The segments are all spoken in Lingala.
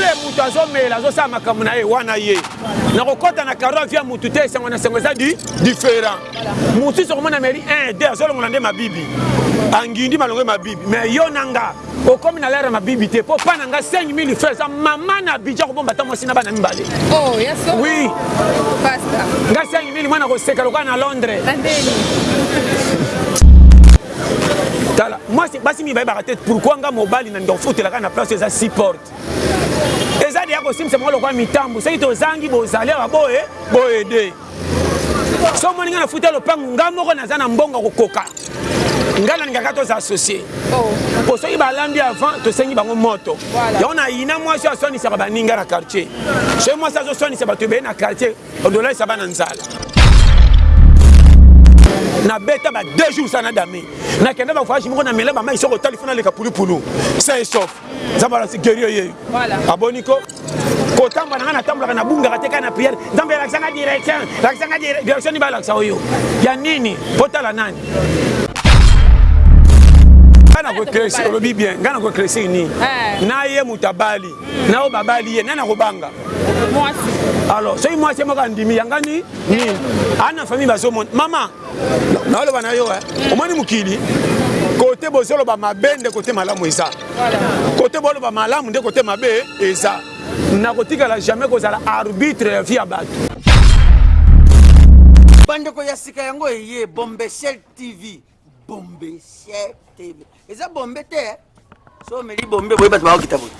tule moto azomela azosala makambo na ye wana ye nakokɔta na karo avia moto te esengo na sengo eza di différent mosusu okomona ameli 1 2 azolongola nde mabibi angindi malongo mabibi me yo na nga okomi na lere ya mabibi te mpo mpa na nga 5000 fre eza mama na abidja kobomba ata mwasi na bana mibale oh, wi nga 5000 mwana koseka lokola na londres tala mwasi basi mingi bayebaka te pourkui nga mobali na ndofutelaka na place eza si porte eza deya kosimbisa moko lokola mitambo soki tozangi bozali awa boye boyede so omoni ngai nafuta lopango ngai moko naza na mbongo kokoka ngai nalingaka toza associe oh. po soki balambi avant tosengi bango moto yango na yina mwasi oyo aswanisaka baninga na quartier soki mwasi azoswanisa bato ebele na quartier odolalisa bana nzala nabeta ba deux jours sana dame nakenda bavoyage moko namela bamai soko otali fo naleka pulupulu sa esof nzambe alakisi gerio yeyo aboni ko kotamba na ngai natambolaka nabungaka te kaka na priere nzambe alakisanga direction lakisanga direction nini balakisa oyo ya nini otala nani ngai nakoeklesi olobi bien ngai nakoeklesi nini eh. na ye moto abali na oyo babali ye nani akobanga mwasi alors soki mwasi moko andimi yangani nini aa na famille bazomona mama naoloba na yo eh. omoni mokili kote bozoloba mabe nde kote malamu eza kote boloba malamu nde kote mabe eza nakotikala jamais kozala arbitre ya vie ya bato bandeko ya sika yango eye bombeshel tv bombe sier tv eza bombe te eh? so omeli bombe boye bato bakokita boye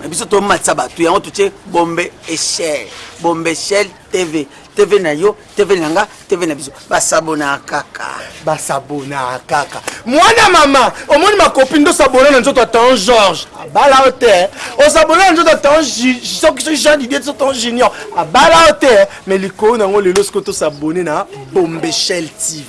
na biso tomatisa bato yango totie bombe echel bombe echel tv tv na yo tv na nga tv na biso basabona kaka basabona kaka mwana mama omoni makopi nde osabona na nzoto ya tan george abala yo te eh? osabona na nzoto ya tan soki soki jean didie so tan junior abala yo te eh? mais likolo na yango lelo soki tosabone na bombechel tv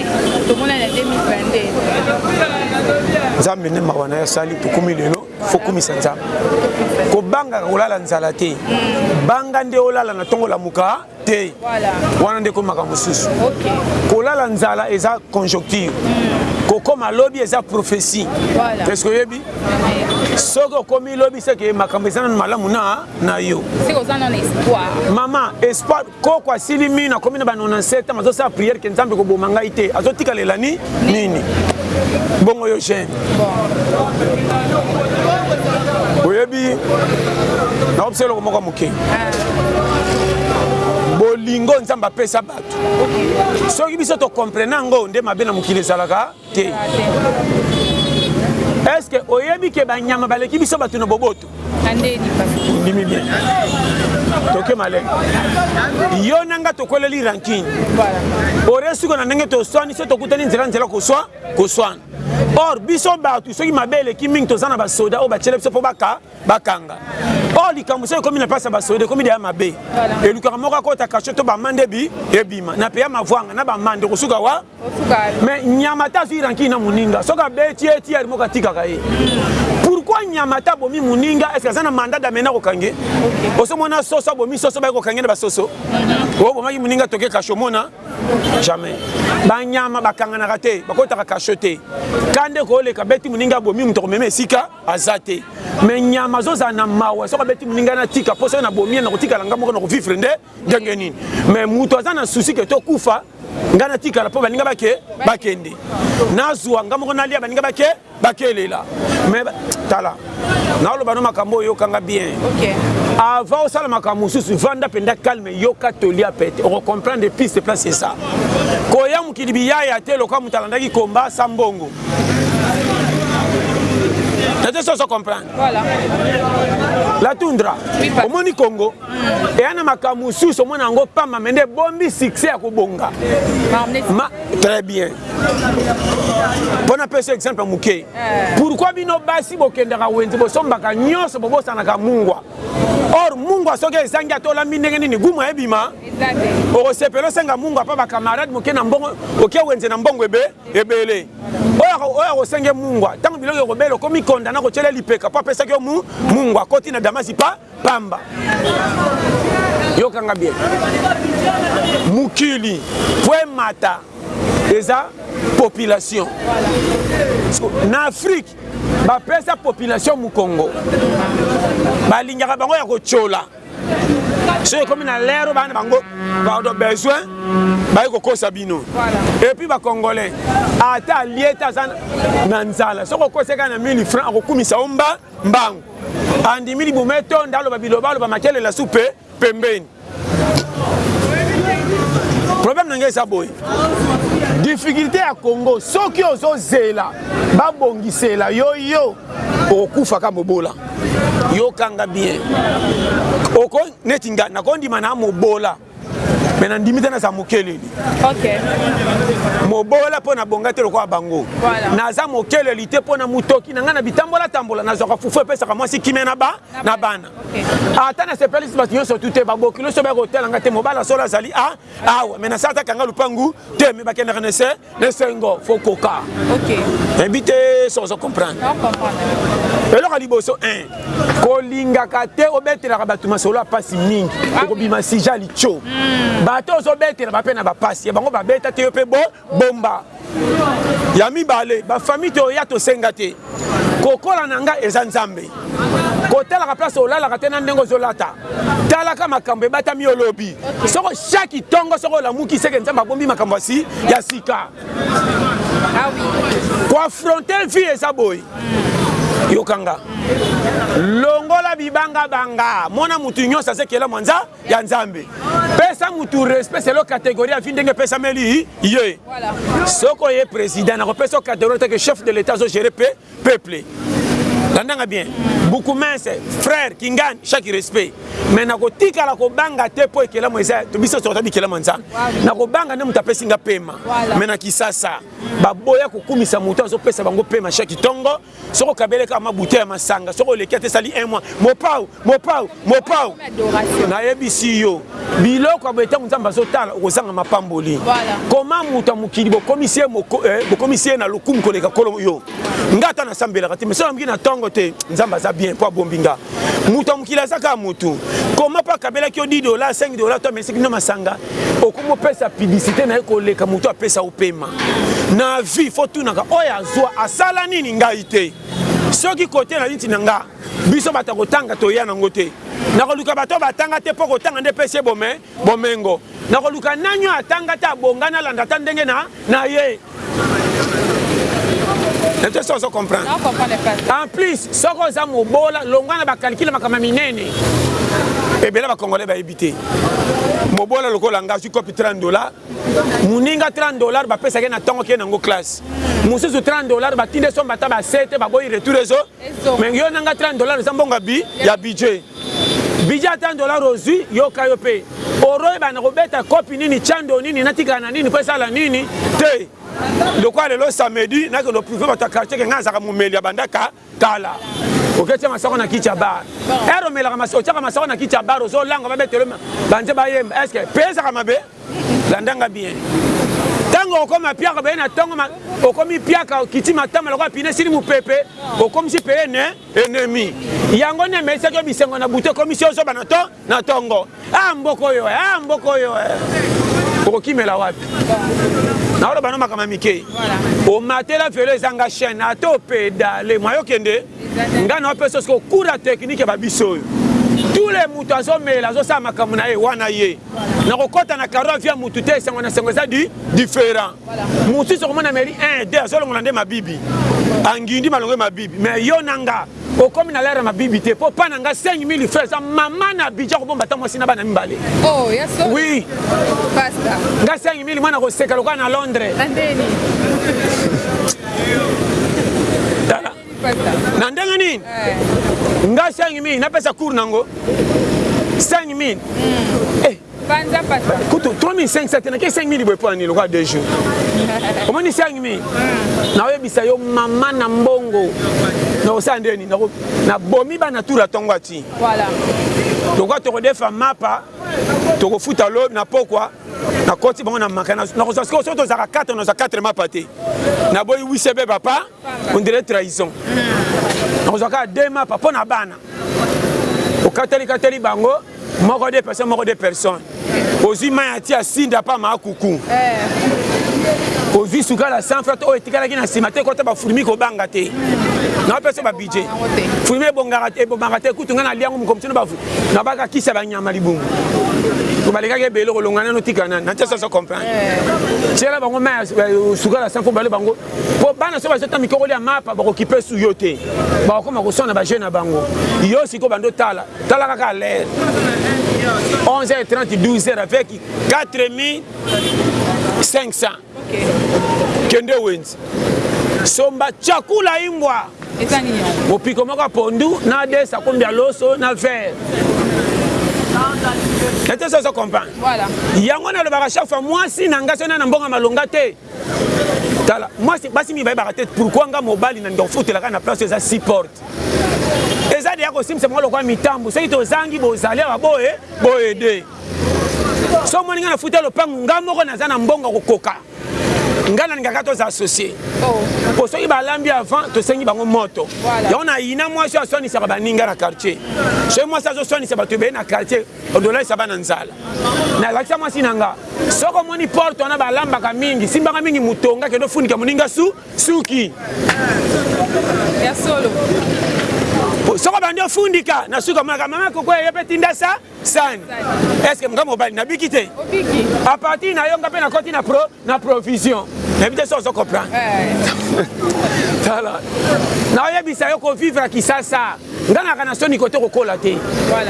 tomonani ya 2022 nzambe nde mawa na ye asali tokumi lelo fokumisa nzambe kobangaka kolala nzala te mm. banga nde olala na ntongo lamuka te wana nde ekomaka mosusu kolala nzala eza conjoncture mm. kokoma lobi eza prophetie eske oyebi soki okomi lobi seke makambo eza nano malamu na na yo mama espoir Koko asili minu akomi na ba 97 ans azo sala prière que Nzambe ko boma ngai te azo tika lela ni nini bongo yo jeune oyebi na opsela eloko moko moke bolingo Nzambe apesa bato soki biso to comprena yango nde mabe na mokili ezalaka te est ce que oyebi ke banyama baleki biso bato na boboto ndimi bien toke malene yo na nga tokweleli ranking ore siko na ndenge toswani so tokutani nzela nzela koswa koswana or biso bato soki mabe eleki mingi toza na basoda oyo batyela biso mpo bakanga or likambo soki ekomi na mpasi ya basoda ekomi deya mabe elukaka moko akota kasho to bamande ebima na peya mavwanga na bamande kosuka wa mais nyamata azwi rankini na moninga soki abeti ye tiare moko atikaka ye pourquoi nyamata abomi moninga eske aza na mandat damena kokange osomona soso abomi soso baye kokange na basoso mhm. obomaki oh, moninga toke kasho omona jamais banyama bakanganaka te bakotaka kasho te ka nde kooleka beti moninga abomi moto akomema esika aza te mais nyama azozala na mawa soki abeti moninga natika mpo soki nabomi ye nakotikala nga moko nakovivre nde ndenge nini mais moto aza na susi ke tokufa nga natikala mpo baninga bake bakende nazwa nga moko nalia baninga bake bakelela mais tala naoloba no makambo oyo yokanga bien okay. avant osala makambo mosusu vanda mpenza calme yoka tolia pete okocomprendre piste place eza koya mokili biyaya te lokola moto alandaki komba sa mbongo natesoso comprendre voilà. la tundra oui, omoni congo eya na makambo mosusu omona yango pamba me nde ebombi succès ya kobonga Ma, très bien mpo napesa exemple moke eh. pourkui bino basi bokendaka wenze bosombaka nyonso bobosanaka mungwa or mungwa soki ezangi ata olambi ndenge nini gumu ebima okosepela osenga mungwa mpo bakamarade moke na mbongo oke wenze na mbongo ebe ebele oyo akosenge mungwa ntango biloko ekobela okomi kondana kotyela lipeka mpo apesaki yo mungwa akoti na damasi pa pamba yokanga bien mokili po emata eza population na afrique bapesa population mokongo balingaka bango ya kotyola soki ekomi na lero bana bango baoto besoin baye kokosa bino epuis bacongolais ata alie te aza na nzala soki okoseka na 1000 franc akokumisa yo mba Mbangu andimi libumu etonda, aloba bilobaloba, makelela supe pembeni. Problème na ngai eza boye, difficulté ya Congo soki ozozela babongisela yo yo okokufa ka mobola yokanga bien oko neti nga nakondima na mobola mais na ndimi te naza mokeleli okay. mobola mpo nabonga te lokola bango voilà. naza mokeleli te mpo na motoki na ngai na bitambola tambola nazwaka fufu epesaka mwasi kimia na, ba, na bana okay. ata nasepelisi bato nyonso tu te babokilo so baya kotala ngai te mobala solo azali a awa me nasalata kanga lupangu te me bakendaka na ese esengo fo koka ebi te so ozo comprendre eloko ya liboso kolingaka te obetelaka bato masolo ya mpasi mingi ah okobima sija ya litio hmm. bato ozobetela bape na bapasi ya bango babeta te yo mpe bomba ya mibale bafamille toya tosenga te kokola na ngai eza nzambe kotalaka place olalaka te na ndenge ozolata talaka makambo ebatami olobi soko shaki tongo soko olamuki seke nzambe abombi makambo asi ya sika ah koafronte vie eza boye yokanga longola bibangabanga mona motu nyonso azekela mwanza ya nzambe pesa mutu respect selo categorie ya vie ndenge epesameli ye soki oye president nakopesa categorie teke chef de l'etat azo gere pe peuple landanga bien bukumense frère kingani chaque respect mais nakotikala kobanga te mpo ekelamo eza biso tokota bikelamo ya nzambe nakobanga nde moto apesi nga pema mais na kisasa baboya kokumisa moto azopesa bango pema chaque ntongo Soki okabele kaka ma bouteille ya masanga, soki oleki ata esali un mois, mopao, mopao, mopao. Nayebisi yo, biloko ya boye ntango Nzambe azotala okozanga mapamboli. Koma moto ya mokili bokomisi ye moko, eh, bokomisi ye na lokumu koleka kolo yo. Nga ata nasambelaka te, mais soki namoki na ntongo te, Nzambe aza bien mpo abombi nga. Moto ya mokili aza kaka moto. Koma mpo akabelaki yo 10 dollars, 5 dollars, to amelisaki bino masanga, okomi opesa publicité na ye koleka moto apesa yo pema na vie fo tunaka oyo azwa asala nini ngai te soki kote na niti na nga biso bato ya kotanga toya nango te nakoluka bato batanga te mpo kotanga nde epesi ye bome bomengo nakoluka nani oyo atanga te abonga nalanda ata ndenge na na ye nato esi ozo comprendre en plus soki oza mobola longwa na bacalcule makama minene ebele bacongolais bayebi te mobola lokola nga azwi copi 30 dollar moninga 30 dollar bapesaka ye na ntongo kee nango classe mosusu 30 dollar batinde somba ata basete baboyi retour ezo me yo nanga 30 dollar eza mbongo ya budget Bidja ata ndollar ozui yoka yo pe oro yeba nako beta cope nini cando nini natikala na nini po esala nini te lokola lelo samedi nakende o prouve batu ya quartier ke ngai nazalaka momeli ya bandaka kala oke tia masoko na kiti ya bar ere omelaka mas otiaka masoko na kiti ya bar ozo langa ba betelo banze bayemba eske pe ezaka mabe landa nga bien tango okoma piaka baye na tongo okomi piaka okiti matama lokola pine esili mopepe okomisi peye ne Ennemi. Yango nde emesaki yo bisengo na butu ekomisi yo zoba na to na tongo. Ah mboka oyo eh, ah mboka oyo eh. Okokimela wapi? Naoloba no makambo ya mike. Omatela velo ezanga chaîne ata opedale mwayo kende. Ngai naopesa siko kura technique ya babiso oyo. Tule moto azomela azosala makambo na ye wana ye. Nakokɔta na karo avia moto te esengo na sengo eza di different. Mosusu okomona ameli 1 2 azolongola nde mabibi. Angindi malongo ya mabibi. Mais yo na nga okomi na l'ère ya mabibi te po pa na nga 5000 francs eza maman na Abidjan kobomba ata mwasi na bana mibale. Oh ya solo. Oui. Pasta. Nga 5000 mwana koseka lokola na Londres. Na ndeni. Tala. Na ndenge nini? Eh. Nga 5000 napesa cours nango. 5000. Mm. Eh. panza pasa kutu 3500 te nake 5000 boye mpo na nini lokola 2 jours omoni 5000 nakoyebisa yo mama na mbongo nakosala nde nini nabomi bana tour ya ntongo ati lokola tokodefa mapa tokofuta lobi na pokwa nakoti bango na maka nakozwa sikoyo soki tozalaka 4 nazwa 4 mapa te naboyi wisebe papa on dirait trahison nakozwa kaka deux mapa mpo na bana okateli kateli bango moko de personne moko de personne ozwi mai ya tia sinda pa maakuku eh. ozwi sukala sans fret oyo etikalaki na nsima te kota bafurmi kobanga te napesa babidje furmi ebomaka te kutu ngai naliango mokomi tino nabaka kisa banyama libumu balekaki ebele kolongana notikana na te soso comprendre eh. tiela bango mai sukala sans fo bale bango Po bana soki bazwi ata mikokoli ya mapa bako kipe su yo te. Bako koma ko swana ba jeux na bango. Yo sikoyo banda otala, tala kaka l'heure. 11h30, 12h avec 4500. Kende wenze. Somba chakula ingwa. Eza nini yango? Mopiko moko ya pondu na de sakombi ya loso na verre. Ete soso comprendre. Voilà. Yango nalobaka chaque fois mwasi na ngai soki na mbongo malonga te. tala mwasi basi mingi bayebaka te pourkui nga mobali na ndika kofutelaka na place oyo eza si porte eza deya kosimbisa bango lokola mitambo soki tozangi bozali awa boye boyede so omoni ngai nafuta lopango ngai moko naza na mbongo kokoka ngai nalingaka toza associe oh. mpo soki balambi avant tosengi bango moto yango na yina mwasi aswanisaka baninga na quartier soki mwasi azoswanisa bato ebele na quartier odolalisa bana nzala nalakisa mwasi na nga soko omoni porte wana balambaka mingi simbaka mingi motonga kende ofunika moninga su suki ya solo soko bandi ofundika na suka monaka mama koko eye mpe tinda sa sani estce nga mobali nabiki te apartir na yo nga mpe nakoti na pro na provision nayebi te so ozo comprendre eh. tala naoyebisa yo kovivre ya kisasa ngangaka na soni kote kokola te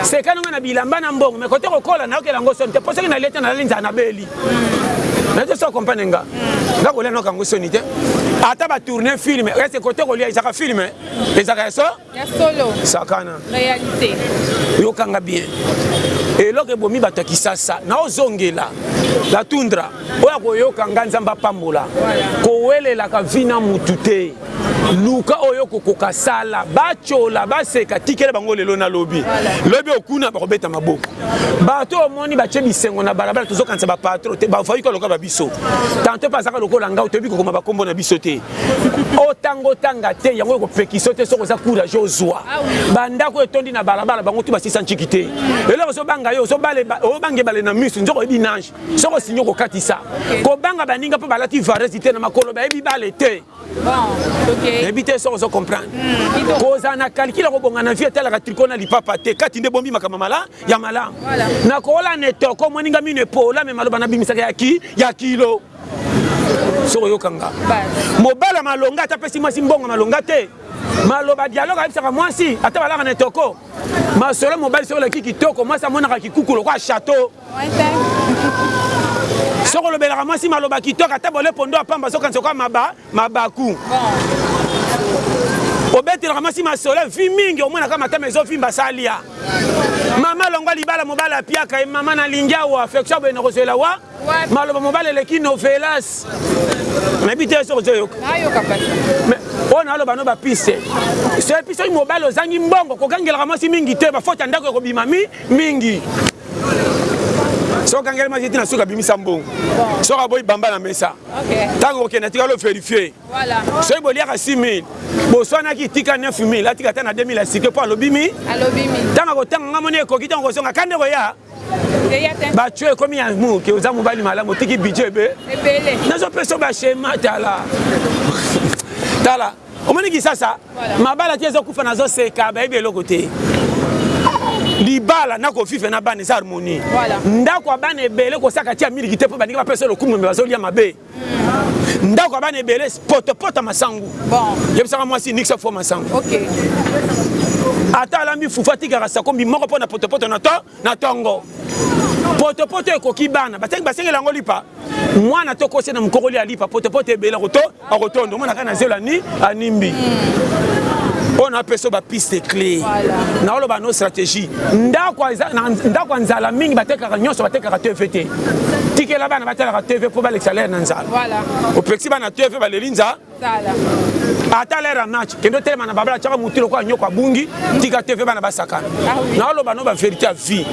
sekani ngai na bilamba na mbongo me kote kokola nayokela yango soni te mpo soki nalie te nalali nzala nabeli hmm. nayebi te so comprendre nga hmm. nga kolia noka yango soni te ata batourne filme ese kote kolia ezaka filme ezaka ya so Ya solo. Sakana. Realite. Yoka nga bien. Eloko ebomi bato ya Kisasa. Naozongela. La tundra. Oyo akoyoka nga Nzambe apambola. Kowelelaka vie na mutu te. luka oyo okokoka sala batyola baseka tikela bango lelo na lobi lobi okuna bakobeta maboko bato omoni batye bisengo na balabala tozokanisa bapatro te bavayuka lokola babiso tanto mpe azaka lokola ngai toyebi kokoma bakombo na biso te otanga otanga te yango ekopekisa yo te soki oza courage ozwa ah bandako oyo etondi na balabala bango tu basisa nciki te eloko ozobanga yo obange bale na misu nzoka oyebi nange soki osingi okokatisa kobanga baninga mpo balati varesi te na makolo bayebi bale te yebi te soki ozo comprendre hmm, kozala na kalkile akobonga na vie etalaka triko na lipapa te kati nde bombi makambo mala ya malamu nakola na etoko omoninga mino epola me maloba nabimisaka ya kilo soki oyoka nga mobali ya malonga ata apesi mwasi mbongo malonga te maloba dialogue ayebisaka mwasi ata balaka na etoko masolo mobali soki oleki kitoko mwasi amonaka kikuku lokola chateau soki olobelaka mwasi maloba kitoko ata bole pondo ya pamba azokanisa okoa maba mabaku obetelaka mwasi masolo vi mingi omonaka matama ezovimba salia mama longwa libala mobali apiaka ye mama nalingi awa affection boye nakozwela wa maloba mobali eleki novelas nayebi te soki ozoyoka oyo naloba no bapiste so epi soki mobali ozangi mbongo kogangelaka mwasi mingi te bafote ya ndako ekobima mi mingi soki ogangelaki mwasi te na soki abimisa mbongo soki aboyi bamba na mesa ntango kokenda tikala overifie soki boliaka 6000 boswanaki tika 9000 atika ata na 2000 asike mpo alobi mi ntango akotanga nga moni ekoki ntango kozonga kande koya batio ekomi ya muke oza mobali malamu otiki bidje ebe nazopesa bashema tala tala Omoni kisasa mabala ti ezo kufa nazo seka bayebi eloko te. Libala na ko vivre na bana eza harmonie. Voilà. Ndako ya bana ebele kosaka tia miliki te po balingi ba pesa lokumu mais bazo lia mabe. Mm. Ndako ya bana ebele poto poto masangu. Bon. Yebisaka mwasi nixa fo masangu. OK. Ata alambi fufu atikaka sakombi moko po na poto poto na to Na tongo. Potopoto ekoki bana batangi basengela yango lipa mwana to kose na mokokoli ya lipa potopoto ebele akoto akotondo mwana kaka na zelo ani animbi oyo na peso ba piste clé na oloba no stratégie ndako ndako nzala mingi batekaka nyonso batekaka TV te tikela bana batalaka TV po balekisa lere na nzala opekisi bana TV baleli nzala ata lere ya match kende otelema na babala tiaka motu lokola nyoko abungi tika te mpe bana basakana ah naoloba no baverité ya vie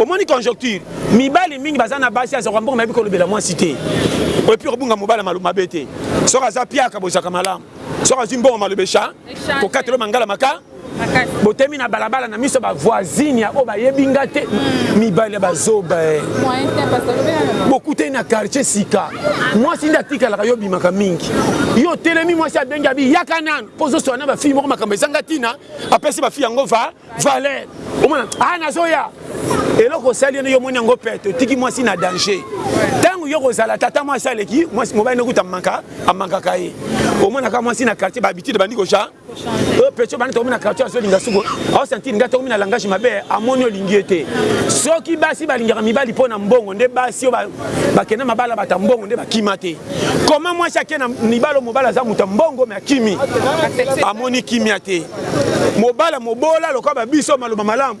omoni conjoncture mibali mingi baza na basi azakoka mbongo mayebi kolobela mwasi te oyepi kobunga mobali malu mabe te soki aza piaka bozalaka malamu soki azwi mbongo maloba esha kokatelo mangala maka botemi na balabala na miso ba voisine ya oyo bayebi nga te mibali ya bazoba eh. bokutani na quartier sika mwasi nde atikalaka yo obimaka mingi yo otelemi mwasi abengi abi yaka nanu mpo ozoswa na bafille moko makambo ezanga ntina apesi bafille yango va valeur omona a ah, nazoya eloko osali yene yo omoni yango pete otiki mwasi na danger ntango yo kozala tata mwasi aleki mobali nokuta amaka amakaka ye omonaka mwasi na quartier bahabitude bandi koja oyo pecho bana tokomi na quartier azolinga suku aosentire ngai tokomi na langage mabe amoni olingi ye te soki basi balingaka mibali mpo na mbongo nde basi oyo bakenda mabala bata mbongo nde bakima te koma mwasi ake na mibalo mobali aza moto ya mbongo me akimi amoni kimia te mobala mobola lokola babiso maloba malamu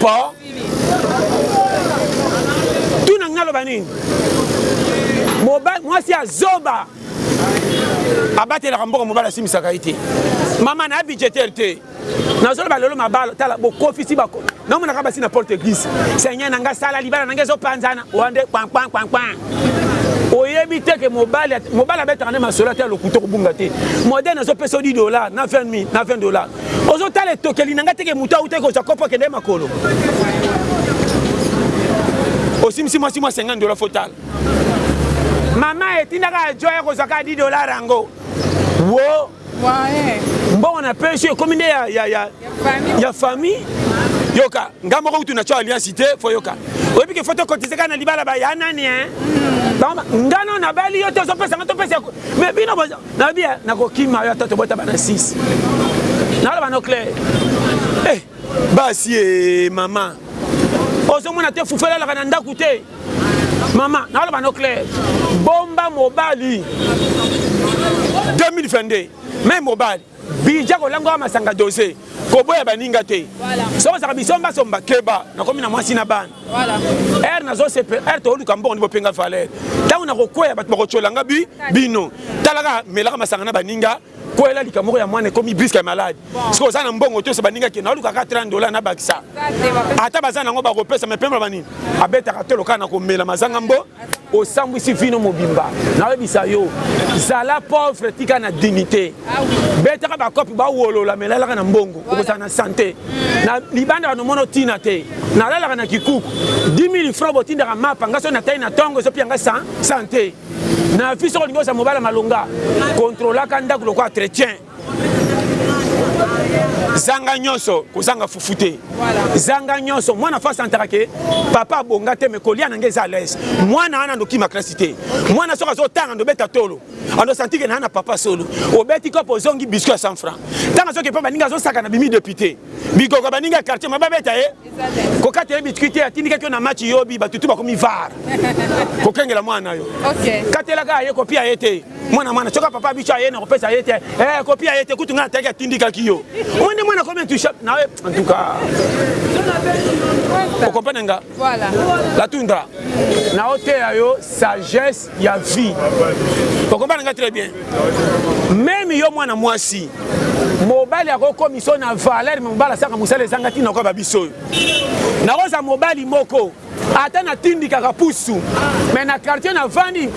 Po tuna nga loba nini? Mobali mwasi ya zoba abatelaka mboka mobali asimbisaka ye te mama na budgetaire te nazoloba lelo mabalo tala bokofisi bako namonaka basi na porte eglise seigneur na nga sala libala na nga ezopanzana wande kpankpankpankpa oyebi te ke mobali mobali abetaka nde masolo ata ya lokuta okobunga te moderne azopesa yo 10 dollar na 20 na 20 dollar ozo tala etokeli na ngai teke moto awutaki kozwa kopo akende makolo osimisi mwasi mwa 50 dola fotala mama etindaka ya joya kozwa kaka 10 dolar yango wo mbongo na pesi ekomi nde ya, ya, ya, ya famille yoka ngai moko kutu natyo alliance te fo yoka oyebi ke fo tokotise kaka na libala baya nani e eh? hmm. ngano nabali yo te ozopesa nga topesa me bino Nalobi ya nakokima yo ata tobota bana 6. Naloba no clair. Eh basi eh mama. Ozomona te fufela alaka na ndaku te. Mama naloba no clair. Bomba mobali. 2022 mais mobali bija kolangwaka masanga dose koboya baninga te soki ozalaka bisomba somba keba nakomi na mwasi na bana Heure nazo sepela, heure toluka mbongo ndipo penga valeur. Tango nakokwea bato bakotyola nga bi bino. Talaka melaka masanga na baninga kwela likambo moko ya mwana ekomi briske ya malade soki oza na mbongo toyesa baninga ke naoluka kaka 30 dola na bakisa ata baza nango bakopesa mepemba banini abetaka tolo kaka na komela mazanga mbo Osambwisi vino mobimba nayebisa yo zala pauvre tika na dignite betaka ba cope ba wolola mais lalaka na mbongo okozala na sante na libanda wana omona otina te nalalaka na kikuku 10000 francs botindaka mapa nga so natai na tongo ezopia nga sante na vie soki olingi ozala mobala malonga controlaka ndako lokola chretien zanga nyonso kozanga fufu te zanga nyonso mwana fasi antaka ke papa abonga te me kolia na ngai eza alaise mwana wana andokima klasi te mwana soki azotanga ndobeta tolo andosantike na na papa solo obeti kopo ozongi biscuit ya 100 franc ntango azoki mpe baninga azosaka na bimi depute bikoko baninga ya quartier mababeta ye eh? kokata ye bitwi te atindikaki yo na match yobi bato tu bakomi var kokengela mwana na yo katelaka aye kopi aye te mwana mwana soki papa biso aye na kopesa ye te eh, kopi aye te kutu ngai ataki atindikaki yo omoi nde mwana akomi intusha na ye en tout cas okomprene nga latunda naoteya yo sagesse ya vie okobana nga très bien meme yo mwana mwasi mobali akokomisa oyo na valeur me mobali asaka mosala ezanga ntina okoyeba biso oyo nakozala mobali moko ata natindikaka pusu me na quartier navandi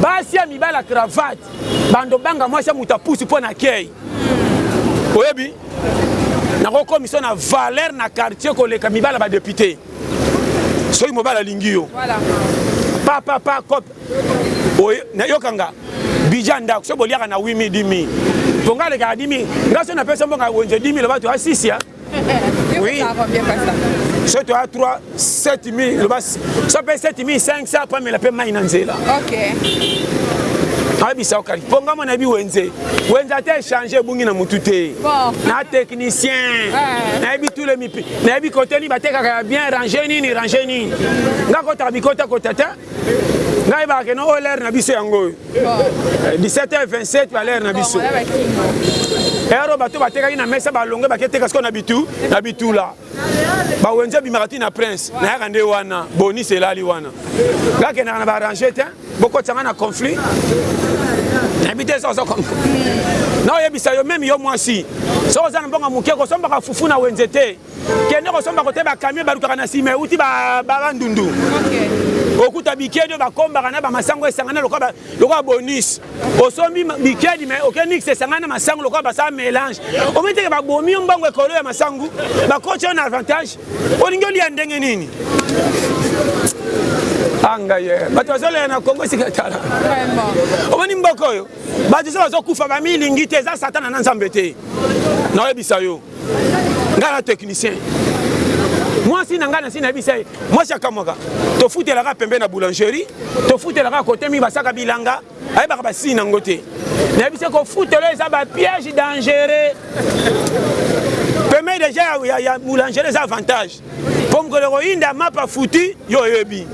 basi ya mibali ya cravate bando banga mwasi ya moto ya pusu mpo na kei oyebi nakokomisa na valeur na quartier koleka mibali ya badepute soki mobali alingi yo pa pa pa cop nayoka nga bija ndako soki boliaka na wimi dimi po nga alekaka dimi nga soki napesa mboka wenze dimi loba toya sisia oui soki toya 3 7000 loba so mpe 7500 mpo amela mpe mai na nzela abisa okali mpo nga mwana yebi wenze wenze ata echange ebungi na motu te na technicien nayebi tule Nayebi cote nini batekaka ya bien range nini range nini nga kotaka bikota kota te ngai yebaka keno oyo lere na biso yango oyo 17h27 balere na biso ere oyo bato batekaki na mesa balonge baketeka sikoyo na bitu na bitula bawenze ebimaka ti na prince nayaka nde wana bonis elali wana ngakendaka na barange te bokotisa ngai na conflit nayebi te soki ozokomba naoyebisa yo meme yo mwasi soki oza na mbongo ya moke kosombaka fufu na wenze te kende kosomba kote bakamio balukaka na nsima euti bandundu okuta bikedi oyo bakombaka na bamasango esangana lokola bonus osombi bikedi mai oke nix esangana na masango lokola basala mélange omiteke babomi yo mbongo ekolo ya masango bakoti yo na avantage olingi olia ndenge nini angaye ah, eh, bato bazolela na kongo esika etala omoni mboka oyo bato so bazokufa bamilingi te eza satana na nzambe te naoyebisa yo ngai na technicien mwasi na ngai nasi nayebisa ye mwasi akamwaka tofutelaka pembe na boulangerie tofutelaka kote mingi basaka bilanga ayebaka ba signe nango te nayebisi ye kofutela eza ba piège dangereux pemei deja ya, ya, ya boulangere eza avantage mpo mokolo ekoyinda mapa futi yo oyebi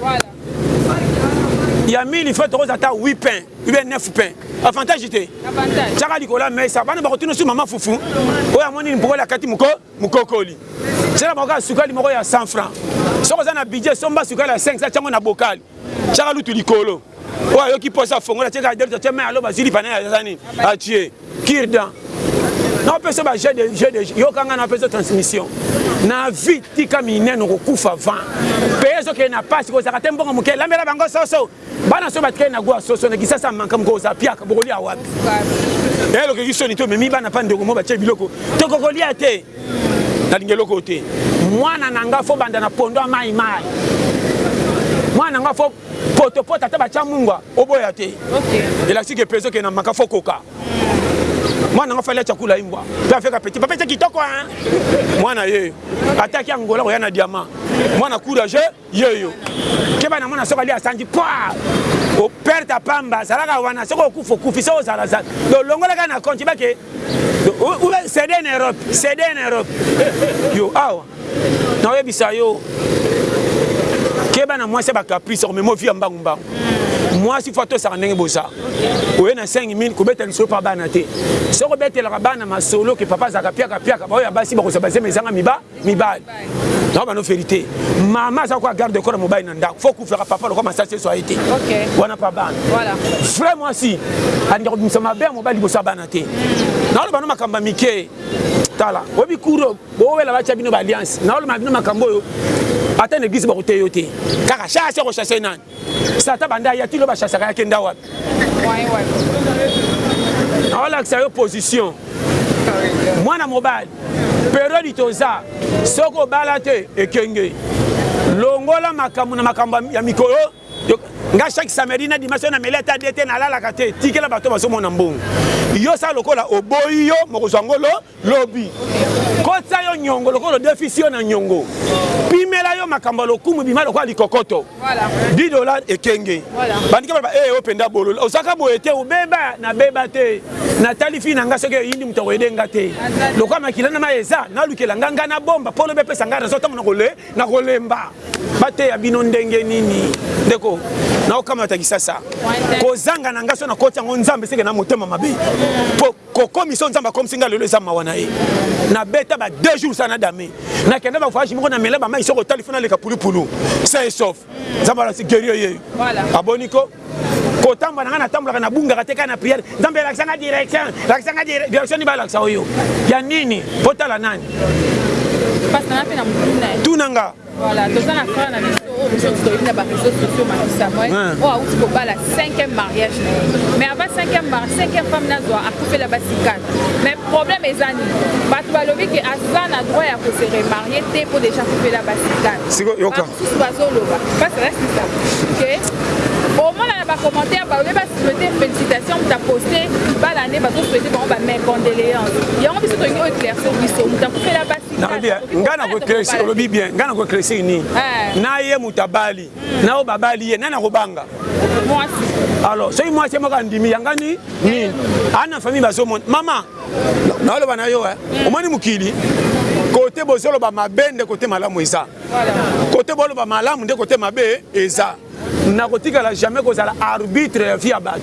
ya mili fo tokoza ata 8 pain ube 9 pain avantage te tiaka likolo ya mesa bana bakotuna su mama fufu oyo amoni mpokoli akati mokokoli sela moko ya sukali moko ya 100 franc soki oza na budget somba sukali ya 5 sa tiango na bokali Tiaka lutu likolo. Oyo ayoki posa afongola tiaka delta atie main aloba zili pana ya zani atie kirdan. Na opesa ba jeu de jeu de yoka nga na opesa transmission. Na vie tika minene kokufa vent. Peye zokende na pasi kozaka te mbongo moke lambela bango soso. Bana so batikali na gwa soso na kisasa manka moko oza piaka bokolia wapi? Elokeki soni to memi bana pa ndeko mo batie biloko tokokolia te. nalinga eloko te mwana na nga fo banda na pondo ya mai mai mwana na nga fo potopoto ata batya mungwa oboya te elakisi ke pezo ke na maka fo koka mwana na nga fali atya kula imbwa mpe afeka peti papete kitoko mwana ye ataki angola koya na diama mwana courageux Yo yo keba na mwana soki ali asanji pwaa o perte pamba zalaka wana soki okufa okufi soki ozala zala do longola kaka na compte ba ke ube cede en Europe cede en Europe yo awa na oyebisa yo keba na mwasi ya ba caprice omema ovi ya mbangu mbangu mwasi fo atosaka ndenge boza oye na 5 min kobeta lisolo mpa bana te soki obetelaka bana masolo ke papa azalaka piaka piaka baoyo ya basi bakozala bazema ezanga miba Mibali nao bano verite mama aza kwa garde corps mobali na ndako fo kufaka papa lokwa masasi eso aye te wana pa bana vrai mwasi alinga kobimisa mabe ya mobali liboso ya bana te naoloba no makambo ya mike tala oyebi kuro bowela batya bino baalliance naoloba na bino makambo oyo ata na eglise bakoteyo te kaka shasi akoshase nani Satan banda aya ti loba shashaka ya kenda wapi aolakisa yo position mwana mobali periode toza soki obala te ekenge longola makambo na makambo ya mikolo nga chaque samedi na dimanche na meli ata dete nalalaka te tikela bato bazomona mbongo yo sa lokola oboyi yo mokozwa ngolo Lobi. Kotisa yo nyongo lokola odefisi yo na nyongo. Pimela yo makambo ya lokumu bima lokola likokoto. Voilà. 10 dollars ekenge. Voilà. Bandika baloba eh yo penda bololo. Ozaka boye te obeba na beba te. Natali fille na nga soki eyindi moto akoyede nga te. Lokola makila na ma eza nalukela nga nga na bomba polo be pesa nga raison tango na kole na kolemba. Bateya bino ndenge nini? Ndeko naokamata kisasa. Kozanga na nga so na koti yango Nzambe seke na motema mabe. Po Kokomisa oyo Nzambe akomisi nga lelo eza mawa na ye. Nabeta ba deux jours sana dame. Nakenda ba voyage moko namela ba mayi soki otali faut naleka pulupulu. Sain et sauf. Nzambe alakisi guerie oyeyo. Aboni ko. Kotambola na nga natambolaka nabungaka te kaka na prière. Nzambe lakisa nga direction. Lakisa nga direction. Direction nini balakisa oyo? Ya nini? Otala nani? Pasta na pe na motuna. Tuna nga. Voilà, toza na frère na biso oyo biso toyebi na ba réseaux sociaux Macky Samuel oyo awuti kobala 5e mariage na ye mais avant 5e mari 5e femme nazwa akufela basi 4 mais problème eza nini bato balobi ke aza na droit ya kose remarie te mpo deja akufela basi 4 bamosusu bazoloba basi resisa ke omona na bacommentaire balobi basouhaite félicitation moto aposte libala nde bazosouhaite bango ba mes condoléance yango biso tolingi oyo éclairce biso moto akufela basi nayebi ngai nakoeklesi olobi bien ngai nakoeklesi nini eh. na ye moto abali hmm. na oyo babali ye nani akobanga alors soki mwasi ye moko andimi yanga ni nini eh. ana famille bazomona mama naoloba na yo eh. hmm. omoni mokili kote bozoloba mabe nde kote malamu eza kote boloba malamu nde kote mabe eza Nakotikala jamais kozala arbitre ya vie ya batu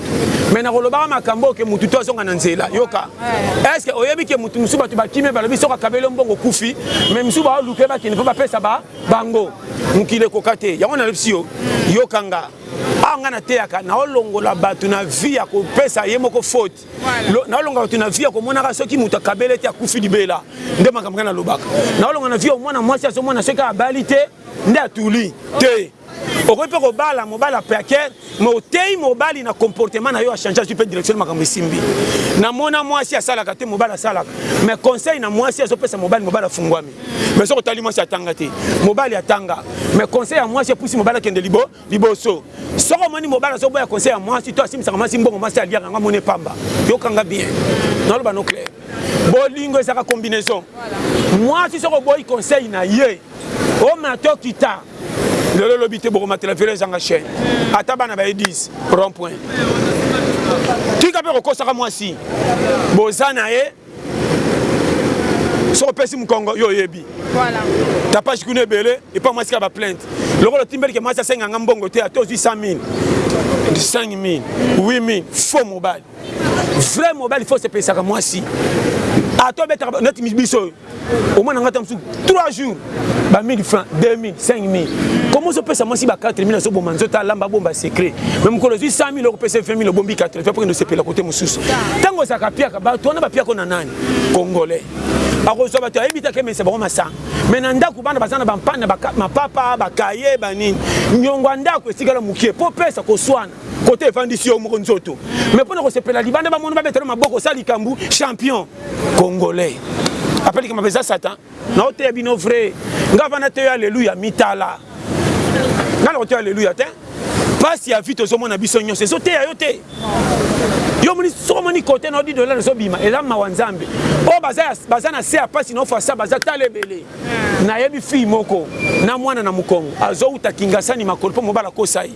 mais nakolobaka makambo oyo ke mutu to azonga na nzela yoka est ce que oyebi ke mutu mosusu batu bakimi ye balobi soki akabeli yo mbongo okufi mais mosusu baoluka ye bakende mpo bapesa ba bango mokili ekoka te yango nalobisi yo yoka nga awa ngai nateyaka naolongola bato na vie ya kopesa ye moko faute naolongola bato na vie ya komonaka soki moto akabele te akufi libela nde makambo ngai nalobaka naolongola na vie ya mwana mwasi azomona soki abali te nde atuli te Okoki mpe kobala mobali ya piaker mais oteyi mobali na comportement na yo a change azwi mpe direction na makambo esimbi. Na mona mwasi asalaka te mobali asalaka mais conseil na mwasi azo pesa mobali mobali afungwami mais soki otali mwasi atanga te mobali atanga mais conseil ya mwasi epusi mobali akende libo liboso. Soki omoni mobali azo boya conseil ya mwasi to asimbisaka mwasi mbongo mwasi aliaka yango amoni epamba. Yoka nga bien naloba no clair. Bolingo ezalaka combinaison mwasi soki oboyi conseil na ye omata okita. lelo lobi te bokomatela velo ezanga chaine ata bana baye 10 rond point tika mpe kokosaka mwasi boza na ye soki opesi mokongo yo oyebi tapage kuna ebele epa mwasi kaka baplainte lokola otimbeli ke mwasi asenga nga mbongo te ata ozwi 100 000 5 000 8 000 faux mobali vrai mobali fo osepesaka mwasi ata obetaka neti biso oyo omwana nga ata mosusu 3 jours ba 1000 francs 2000 5000 komo ozopesa mwasi ba 4000 azoboma nzoto alamba bomba secret me mokolo ozwi 100000 okopesa 20000 obombi 80 mpo kende osepela kote mosusu ntango ozalaka piaka bato wana bapiako na nani congolais akozwa bato ayebi te akemesa bango masanga me na ndako bana baza na bampane mapapa bakaye banini nyongo ya ndako etikala mokie mpo pesa koswana kote efandisi yo moko nzoto me mpo na kosepela libanda bamoni babetela maboko osala likambo champion congolais apali kama peza satan na oteya bino vrai nga vana te alleluia mitala nga na koteya alleluia te pasi ya vie tozomona biso nyonso ezoteya yo te yo omoni soki omoni kote na odi dollar ezobima eza mawa nzambe oyo baza na se ya mpasi na ofasa baza tala ebele nayebi fille moko na mwana na mokongo azowuta kingasani makolo mpo mobala kosa ye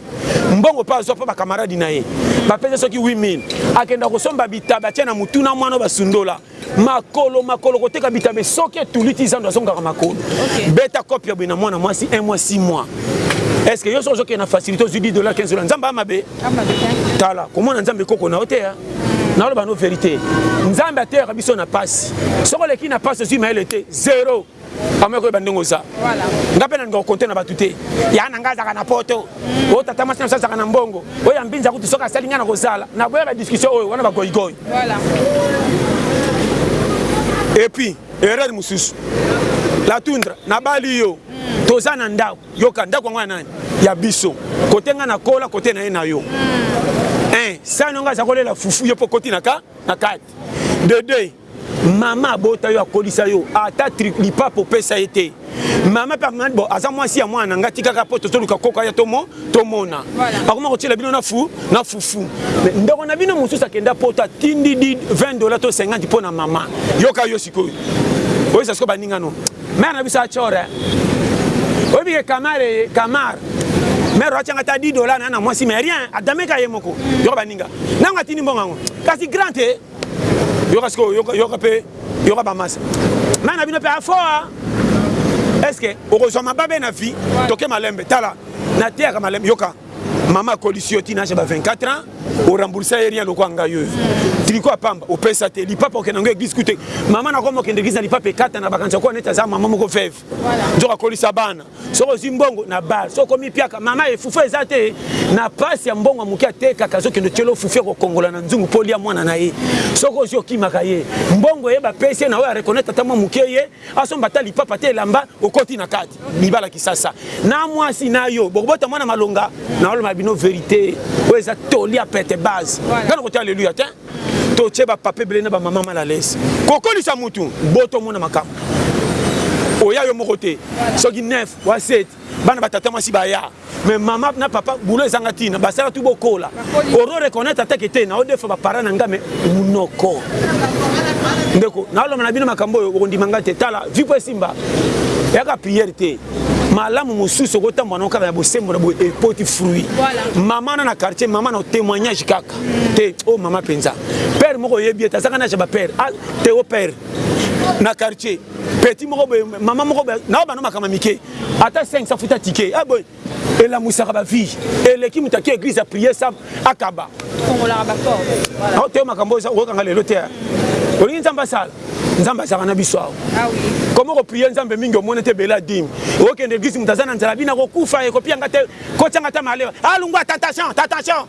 mbongo pe azua po ba camarade na ye ba pesa soki 8000 akenda kosomba bitaba atia na mutu na mwana basundola makolo makolo koteka bitabe soki etuli ti zando azongaka makolo okay. beta cop ya boye na mwana mwasi 1 mois 6 mois est ce que yo soki ozokende na facilité ozwi 10 dollar 15 dollar nzambe amabe tala komona nzambe koko na yo te ya naloba no verité nzambe ateyaka biso na pasi soki oleki na pasi ozwi mayele te zero Kama koyeba ndenge oza. Nga pe nalinga kokonte na bato te. Ya na nga azaka na poto. Oyo mm. oh, tata mwasi na biso azaka na mbongo. Oyo ya mbinza kutu soki asali nga na kozala. Na boya ba discussion oyo wana ba goyi goyi. Voilà. Et puis, erreur mosusu. La tundra, na bali yo. Mm. Toza na ndako. Yoka ndako yango ya nani? Ya biso. Kote nga na kola, kote na ye na yo. Mm. Un, sani nga aza kolela fufu yo po koti na ka na kati. De deux, Maman abota yo akolisa yo ata truc lipapa opesa ye te maman pe akomaki bo aza mwasi ya mwana na nga tikaka poto toluka koko aya tomo tomona akoma kotiela bino na fu na fufu ndeko na bino mosusu akenda poto atindi di 20 dola to 50 mpo na mama yoka yo sikoyo oyesa sikoyo baninga no mare na biso achore oyebike kamare kamar mare atyanga ata 10 dola na na mwasi mais rien adameka ye moko yoka baninga nango atindi mbongo yango kasi grand te yoka sikoyo yoka, yoka pe yoka bamasa mai na bino pe afoa eske okozwa mababe na vie toke malembe tala nateyaka malembe yoka mama akolisi yo tina aja ba 24 ans oremboursa ye rien lokola ngai oyo triko ya pamba opesa te lipapa okenda yango eglise kute mama na koma okende eglise na lipapa ekata na bakanisa koa neti aza mama moko veve nzoka kolisa bana soki ozwi mbongo na bar soki okomi mpiaka mama ye fufu eza te na pasi ya mbongo ya moke atekaka azokende otyelo fufu ya kokongola na nzungu mpo olya mwana na ye soki ozwi okimaka ye mbongo ye bapesi ye na oyo arekonete ata mwa moke ye asomba ata lipapa te elamba okoti na kati libala kisasa na mwasi na yo bokobota mwana malonga na oloma bino verite oyo eza toli ya pete base ngai nakoti aleluya te To tie ba papa ebele na ba maman mal à l'aise. Ko kolisa mutu bota omona makambu. Oya yo moko te. Soki 9 wa 7 bana ba tata mwasi baya. Mais maman na papa boulot ezanga tina. Basala tout bokola. Oro reconnaitre ata ke te nao defa ba parents na nga mais munoko. Ndeko nao loba na bino makambu oyo bokondima nga te. Tala vie po esimba. Yaka prière te. malamu mosusu okotambwa na okaka ya bosembo na boye epoti fruit mama na na quartier mama na témoignage kaka te oh mama penza père moko oyebi ete azaka naje ba père ah, teo père na quartier petit moko boye mama moko boye nao bana makama mike ata 500 futa tike ah boye elamusaka ba vie eleki moto ake église apriye sa akaba ao teo makambo oyo okokanga lelo te olingi nzambe asala nzambe azalaka na biso awa ah koma kopriye nzambe mingi omoni te bela dime okende eglise moto aza na nzala bina kokufa ekopianga te kotyanga ta maleba alungwa ah, tata jean tata jean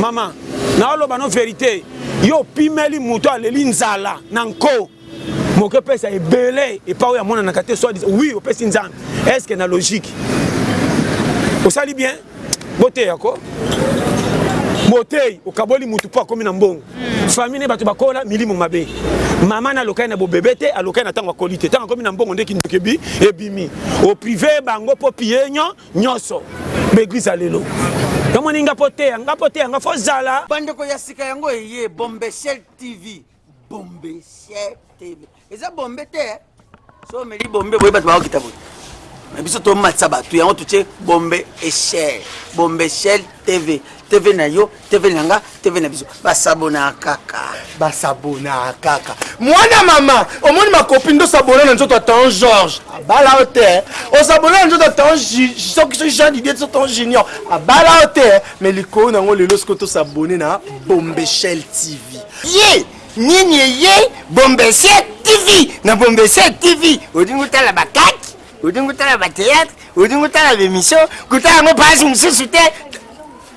mama naoloba no verite yo opimeli moto aleli nzala na nko moke epesa ebele epa oyo amonanaka te soit oui opesi nzambe est ce que na logique osali bien boteya ko boteyi okaboli motu mpo akomi na mbongo hmm. famille ne bato bakola milimo mabe mama na alokai na bobebe te alokai na ntango akoli te ntango akomi na mbongo nde kindoki ebimi oprive bango mpo pienyo nyoso ba eglise ya lelo yamoni nga po teya nga po teya nga fo zala bandeko ya sika yango eye bombeshel tv bombeshel tv eza bombe te eh? so omeli bombe boye bato bakokita boye na biso tomatisa bato yango totie bombe echel bombe echel tv tv na yo TV na nga, TV na biso. Ba s'abonner kaka. Ba s'abonner kaka. Mwana mama, omoni ma copine do s'abonner na nzoto Tan Georges. Abala o te. O s'abonner na nzoto Tan soki soki Jean Didier to Tan Junior. Abala o te. Mais likolo na ngo lelo siko to s'abonner na Bombeshell TV. Ye, nini ye Bombeshell TV na Bombeshell TV. Odingo tala ba kaki, odingo tala ba théâtre, odingo tala ba émission, kutala ngo page mosusu te.